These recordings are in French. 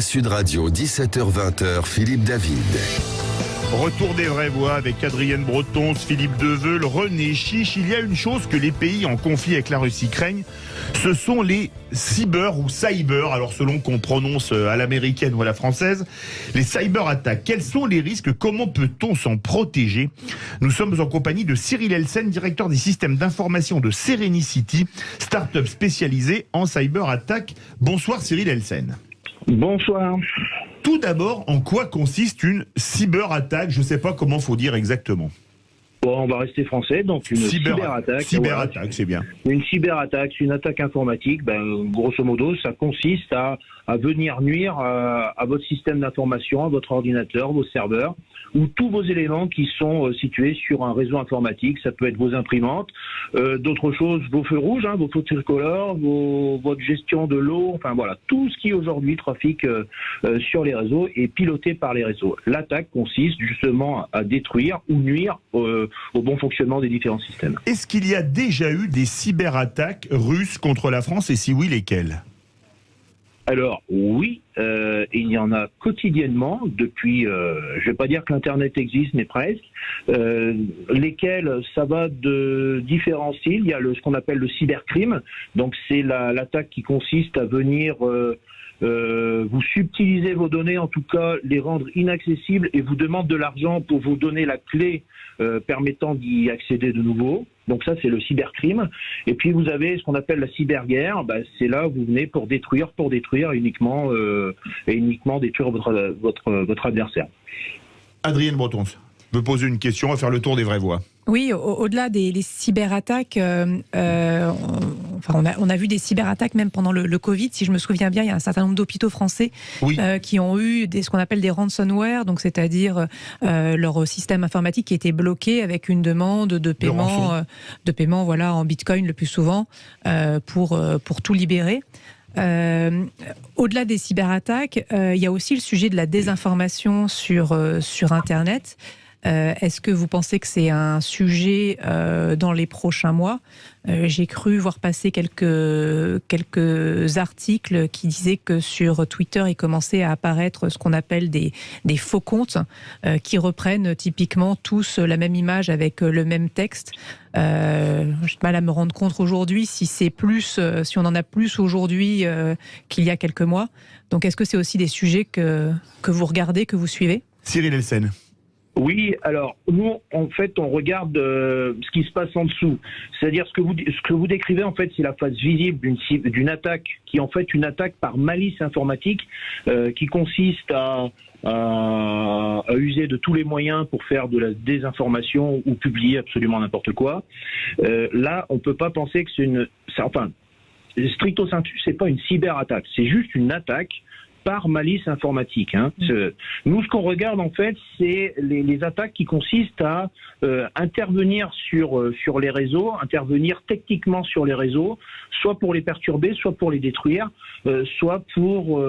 Sud Radio, 17h20h, Philippe David. Retour des vraies voix avec Adrienne Breton, Philippe Deveul, René Chiche. Il y a une chose que les pays en conflit avec la Russie craignent, ce sont les cyber ou cyber, alors selon qu'on prononce à l'américaine ou à la française, les cyber attaques. Quels sont les risques? Comment peut-on s'en protéger? Nous sommes en compagnie de Cyril Elsen, directeur des systèmes d'information de Serenicity, start-up spécialisée en cyber attaque. Bonsoir Cyril Elsen. Bonsoir. Tout d'abord, en quoi consiste une cyberattaque? Je ne sais pas comment faut dire exactement. Bon, on va rester français, donc une cyberattaque. Cyberattaque, c'est bien. Une cyberattaque, une attaque informatique, ben, grosso modo, ça consiste à, à venir nuire à, à votre système d'information, à votre ordinateur, vos serveurs, ou tous vos éléments qui sont euh, situés sur un réseau informatique. Ça peut être vos imprimantes, euh, d'autres choses, vos feux rouges, hein, vos feux tricolores, vos, votre gestion de l'eau, enfin voilà, tout ce qui aujourd'hui trafique euh, sur les réseaux est piloté par les réseaux. L'attaque consiste justement à détruire ou nuire au bon fonctionnement des différents systèmes. Est-ce qu'il y a déjà eu des cyberattaques russes contre la France et si oui, lesquelles? Alors oui, euh, il y en a quotidiennement depuis, euh, je vais pas dire que l'internet existe, mais presque. Euh, lesquels ça va de différents styles. Il y a le, ce qu'on appelle le cybercrime, donc c'est l'attaque qui consiste à venir euh, vous subtilisez vos données, en tout cas les rendre inaccessibles et vous demande de l'argent pour vous donner la clé euh, permettant d'y accéder de nouveau. Donc ça, c'est le cybercrime. Et puis vous avez ce qu'on appelle la cyberguerre. Bah, c'est là où vous venez pour détruire, pour détruire uniquement euh, et uniquement détruire votre, votre, votre adversaire. Adrienne Breton veut poser une question, on va faire le tour des vraies voix. Oui, au-delà des cyberattaques, euh, euh, on, enfin, on, a, on, a, vu des cyberattaques même pendant le, le, Covid. Si je me souviens bien, il y a un certain nombre d'hôpitaux français euh, qui ont eu des, ce qu'on appelle des ransomware, donc c'est-à-dire euh, leur système informatique qui était bloqué avec une demande de paiement, euh, de paiement, voilà, en Bitcoin le plus souvent pour pour tout libérer. Euh, Au-delà des cyberattaques, euh, il y a aussi le sujet de la désinformation sur, euh, sur Internet. Euh, Est-ce que vous pensez que c'est un sujet euh, dans les prochains mois? Euh, J'ai cru voir passer quelques, quelques articles qui disaient que sur Twitter, il commençait à apparaître ce qu'on appelle des, des, faux comptes euh, qui reprennent typiquement tous la même image avec le même texte. Euh, J'ai mal à me rendre compte aujourd'hui si c'est plus, euh, si on en a plus aujourd'hui euh, qu'il y a quelques mois. Donc, est-ce que c'est aussi des sujets que, que vous regardez, que vous suivez? Cyril Elsen. Alors nous, en fait, on regarde euh, ce qui se passe en dessous. C'est-à-dire ce que vous ce que vous décrivez, en fait, c'est la face visible d'une attaque qui est en fait une attaque par malice informatique euh, qui consiste à, user de tous les moyens pour faire de la désinformation ou publier absolument n'importe quoi. Euh, là, on peut pas penser que c'est une, enfin, stricto sensu, c'est pas une cyberattaque, c'est juste une attaque par malice informatique. Hein. Mmh. Nous, ce qu'on regarde en fait, c'est les, les, attaques qui consistent à euh, intervenir sur euh, sur les réseaux, intervenir techniquement sur les réseaux, soit pour les perturber, soit pour les détruire, euh, soit pour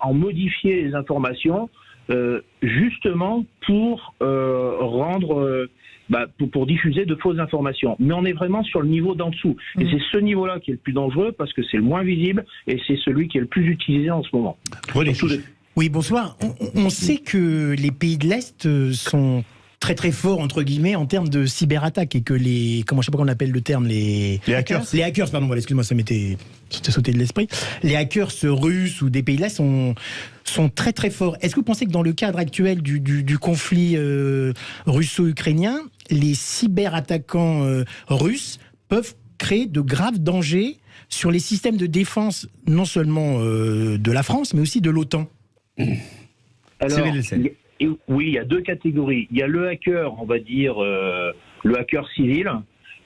en modifier les informations, justement pour rendre bah, pour, pour, diffuser de fausses informations. Mais on est vraiment sur le niveau d'en dessous. Et mmh. c'est ce niveau-là qui est le plus dangereux parce que c'est le moins visible et c'est celui qui est le plus utilisé en ce moment. Oui, bonsoir. On, on sait que les pays de l'Est sont très très fort entre guillemets en termes de cyberattaque et que les comment je sais pas comment on appelle le terme les les hackers. Les hackers pardon voilà, excuse-moi ça m'était sauté de l'esprit. Les hackers russes ou des pays là sont sont très très forts. Est-ce que vous pensez que dans le cadre actuel du, du, du conflit euh, russo-ukrainien les cyberattaquants euh, russes peuvent créer de graves dangers sur les systèmes de défense non seulement euh, de la France mais aussi de l'OTAN? Alors, et oui, il y a deux catégories. Il y a le hacker, on va dire, euh, le hacker civil,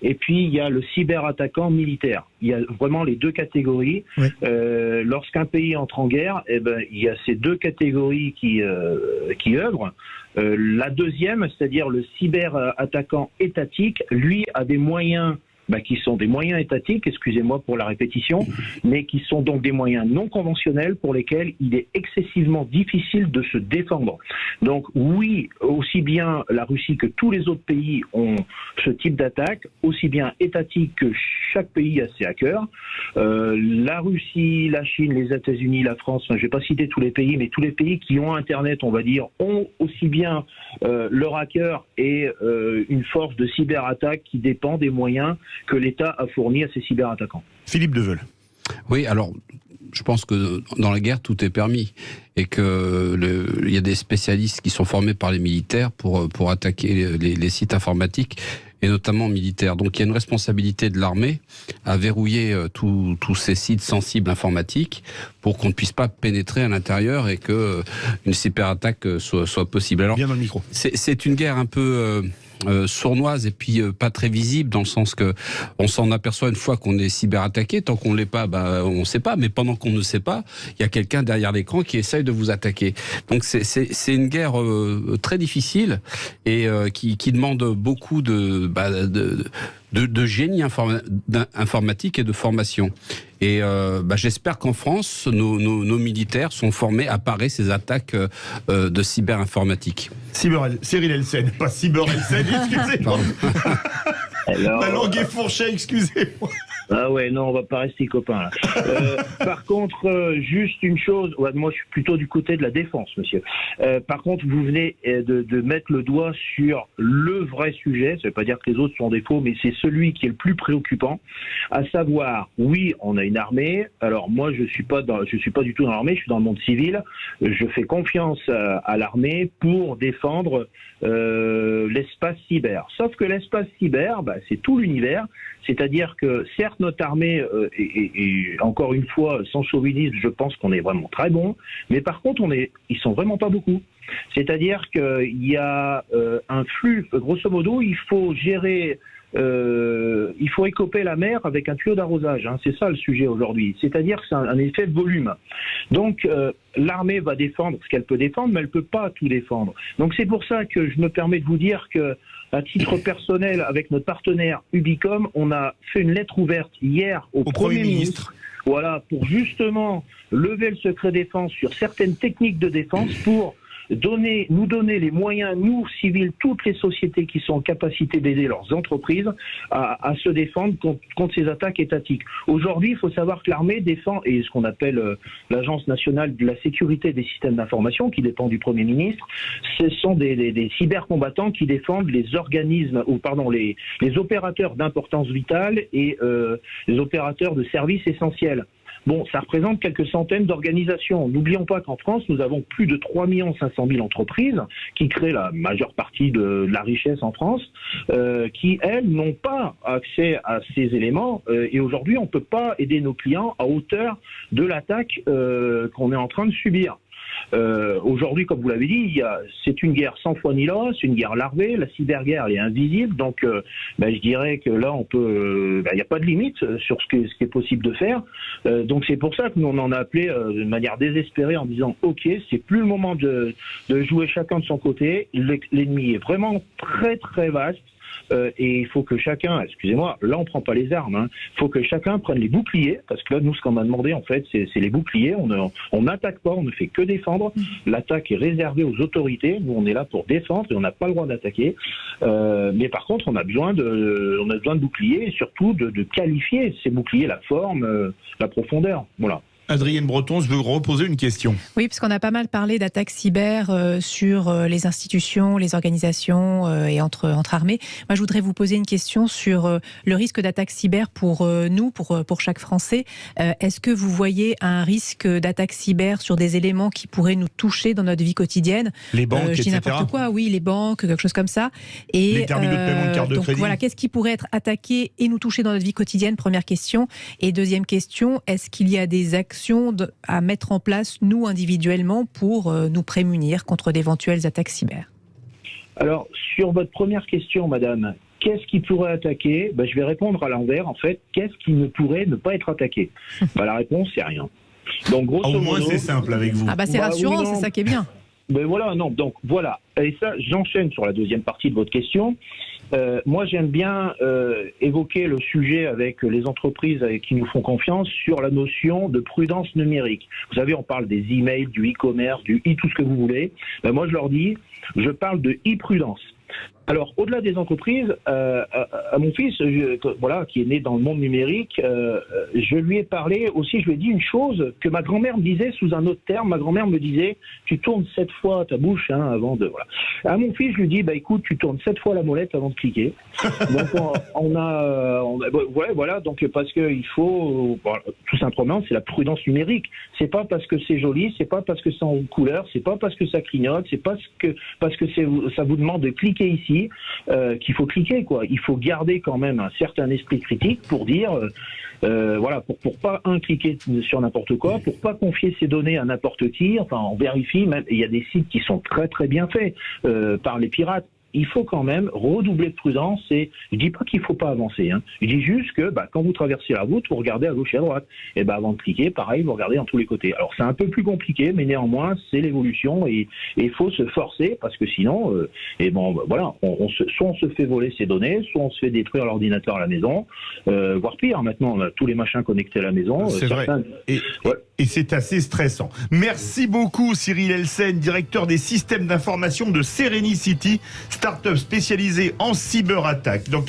et puis il y a le cyberattaquant militaire. Il y a vraiment les deux catégories. Oui. Euh, Lorsqu'un pays entre en guerre, eh ben, il y a ces deux catégories qui, euh, qui œuvrent. Euh, la deuxième, c'est-à-dire le cyberattaquant étatique, lui a des moyens bah, qui sont des moyens étatiques, excusez-moi pour la répétition, mais qui sont donc des moyens non conventionnels pour lesquels il est excessivement difficile de se défendre. Donc oui, aussi bien la Russie que tous les autres pays ont ce type d'attaque, aussi bien étatique que chaque pays a ses hackers. Euh, la Russie, la Chine, les États-Unis, la France, je ne vais pas citer tous les pays, mais tous les pays qui ont Internet, on va dire, ont aussi bien euh, leur hacker et euh, une force de cyberattaque qui dépend des moyens que l'État a fournis à ses cyberattaquants. Philippe Deveul. Oui, alors je pense que dans la guerre, tout est permis et qu'il y a des spécialistes qui sont formés par les militaires pour, pour attaquer les, les, sites informatiques et notamment militaires. Donc il y a une responsabilité de l'armée à verrouiller euh, tous ces sites sensibles informatiques pour qu'on ne puisse pas pénétrer à l'intérieur et que euh, une cyberattaque soit, soit possible. Alors, Bien dans le micro. C'est une guerre un peu euh, sournoise et puis euh, pas très visible dans le sens que on s'en aperçoit une fois qu'on est cyberattaqué. Tant qu'on ne l'est pas, bah, on ne sait pas. Mais pendant qu'on ne sait pas, il y a quelqu'un derrière l'écran qui essaye de vous attaquer. Donc c'est une guerre euh, très difficile et qui, qui, demande beaucoup de, bah, de, de génie informatique et de formation. Et euh, bah, j'espère qu'en France, nos, nos, nos, militaires sont formés à parer ces attaques euh, de cyberinformatique. Cyber, Cyril Elsen, pas Cyber Elsen, excusez-moi. Ma langue est fourchée, excusez-moi. Ah ouais, non, on va pas rester copains là. Euh, par contre, euh, juste une chose, ouais, moi je suis plutôt du côté de la défense, monsieur. Euh, par contre, vous venez de, de, mettre le doigt sur le vrai sujet. Ça veut pas dire que les autres sont des faux, mais c'est celui qui est le plus préoccupant, à savoir, oui, on a une armée. Alors moi, je suis pas dans, je suis pas du tout dans l'armée, je suis dans le monde civil. Je fais confiance à, à l'armée pour défendre l'espace cyber. Sauf que l'espace cyber, bah, c'est tout l'univers. C'est-à-dire que certes notre armée, euh, et, et, encore une fois, sans chauvinisme, je pense qu'on est vraiment très bon, mais par contre, on est, ils sont vraiment pas beaucoup. C'est-à-dire qu'il y a euh, un flux, grosso modo, il faut gérer euh, il faut écoper la mer avec un tuyau d'arrosage. Hein. C'est ça le sujet aujourd'hui. C'est-à-dire que c'est un, effet volume. Donc euh, l'armée va défendre ce qu'elle peut défendre, mais elle peut pas tout défendre. Donc c'est pour ça que je me permets de vous dire que à titre personnel, avec notre partenaire Ubicom, on a fait une lettre ouverte hier au, au Premier, Premier ministre. ministre. Voilà, pour justement lever le secret défense sur certaines techniques de défense pour donner, nous donner les moyens, nous, civils, toutes les sociétés qui sont en capacité d'aider leurs entreprises à, se défendre contre, ces attaques étatiques. Aujourd'hui, il faut savoir que l'armée défend, et ce qu'on appelle euh, l'Agence nationale de la sécurité des systèmes d'information, qui dépend du Premier ministre, ce sont des, cybercombattants qui défendent les organismes, ou pardon, les, les opérateurs d'importance vitale et euh, les opérateurs de services essentiels. Bon, ça représente quelques centaines d'organisations. N'oublions pas qu'en France, nous avons plus de 3 500 000 entreprises qui créent la majeure partie de la richesse en France, euh, qui, elles, n'ont pas accès à ces éléments. Euh, et aujourd'hui, on ne peut pas aider nos clients à hauteur de l'attaque euh, qu'on est en train de subir. Euh, Aujourd'hui, comme vous l'avez dit, c'est une guerre sans foi ni loi, c'est une guerre larvée. La cyberguerre, est invisible. Donc, euh, ben, je dirais que là, on peut, il ben, n'y a pas de limite sur ce, qui est possible de faire. Euh, donc, c'est pour ça que nous on en a appelé euh, de manière désespérée en disant, ok, c'est plus le moment de, de jouer chacun de son côté. L'ennemi est vraiment très très vaste. Euh, et il faut que chacun, excusez-moi, là on prend pas les armes, il hein, faut que chacun prenne les boucliers, parce que là nous ce qu'on m'a demandé en fait c'est les boucliers, on n'attaque pas, on ne fait que défendre, l'attaque est réservée aux autorités, nous on est là pour défendre et on n'a pas le droit d'attaquer, euh, mais par contre on a besoin de, on a besoin de boucliers et surtout de, de qualifier ces boucliers, la forme, euh, la profondeur, voilà. Adrienne Breton, je veux reposer une question. Oui, puisqu'on a pas mal parlé d'attaques cyber euh, sur euh, les institutions, les organisations euh, et entre, entre armées. Moi, je voudrais vous poser une question sur le risque d'attaque cyber pour nous, pour, pour chaque Français. Est-ce que vous voyez un risque d'attaque cyber sur des éléments qui pourraient nous toucher dans notre vie quotidienne? Les banques, Je dis n'importe quoi, oui, les banques, quelque chose comme ça. Et, les terminaux de paiement de carte de donc, crédit. Voilà, qu'est-ce qui pourrait être attaqué et nous toucher dans notre vie quotidienne? Première question. Et deuxième question, est-ce qu'il y a des actions à mettre en place, nous, individuellement, pour euh, nous prémunir contre d'éventuelles attaques cyber Alors, sur votre première question, madame, qu'est-ce qui pourrait attaquer? Ben, Je vais répondre à l'envers, en fait. Qu'est-ce qui ne pourrait ne pas être attaqué? Ben, La réponse, c'est rien. Donc, grosso Au moins, c'est simple avec vous. Ah bah c'est bah, rassurant, oui, c'est ça qui est bien. Ben voilà, non, donc voilà. Et ça, j'enchaîne sur la deuxième partie de votre question. Euh, moi j'aime bien euh, évoquer le sujet avec les entreprises qui nous font confiance sur la notion de prudence numérique. Vous savez, on parle des emails, du e-commerce, du e tout ce que vous voulez. Ben, moi je leur dis, je parle de e-prudence. Alors, au-delà des entreprises, euh, à, mon fils, voilà, qui est né dans le monde numérique, euh, je lui ai parlé aussi, je lui ai dit une chose que ma grand-mère me disait sous un autre terme. Ma grand-mère me disait, tu tournes sept fois ta bouche hein, avant de. Voilà. À mon fils, je lui dis, bah écoute, tu tournes sept fois la molette avant de cliquer. donc, on, a, on ouais, voilà, donc parce que il faut, tout simplement, c'est la prudence numérique. C'est pas parce que c'est joli, c'est pas parce que c'est en couleur, c'est pas parce que ça clignote, c'est pas que parce que ça vous demande de cliquer ici euh, qu'il faut cliquer. Quoi. Il faut garder quand même un certain esprit critique pour dire, euh, euh, voilà, pour, pour pas un cliquer sur n'importe quoi, pour pas confier ses données à n'importe qui. Enfin, on vérifie. Même, il y a des sites qui sont très très bien faits par les pirates il faut quand même redoubler de prudence. Et je dis pas qu'il faut pas avancer. Hein. Je dis juste que bah, quand vous traversez la route, vous regardez à gauche et à droite. Et bah, avant de cliquer, pareil, vous regardez en tous les côtés. Alors c'est un peu plus compliqué, mais néanmoins c'est l'évolution et il faut se forcer parce que sinon, euh, et bon, bah, voilà, on, se, soit on se fait voler ses données, soit on se fait détruire l'ordinateur à la maison, euh, voire pire. Maintenant, on a tous les machins connectés à la maison. C'est vrai. Et, et c'est assez stressant. Merci beaucoup Cyril Elsen, directeur des systèmes d'information de Serenity, start-up spécialisée en cyberattaque. Dans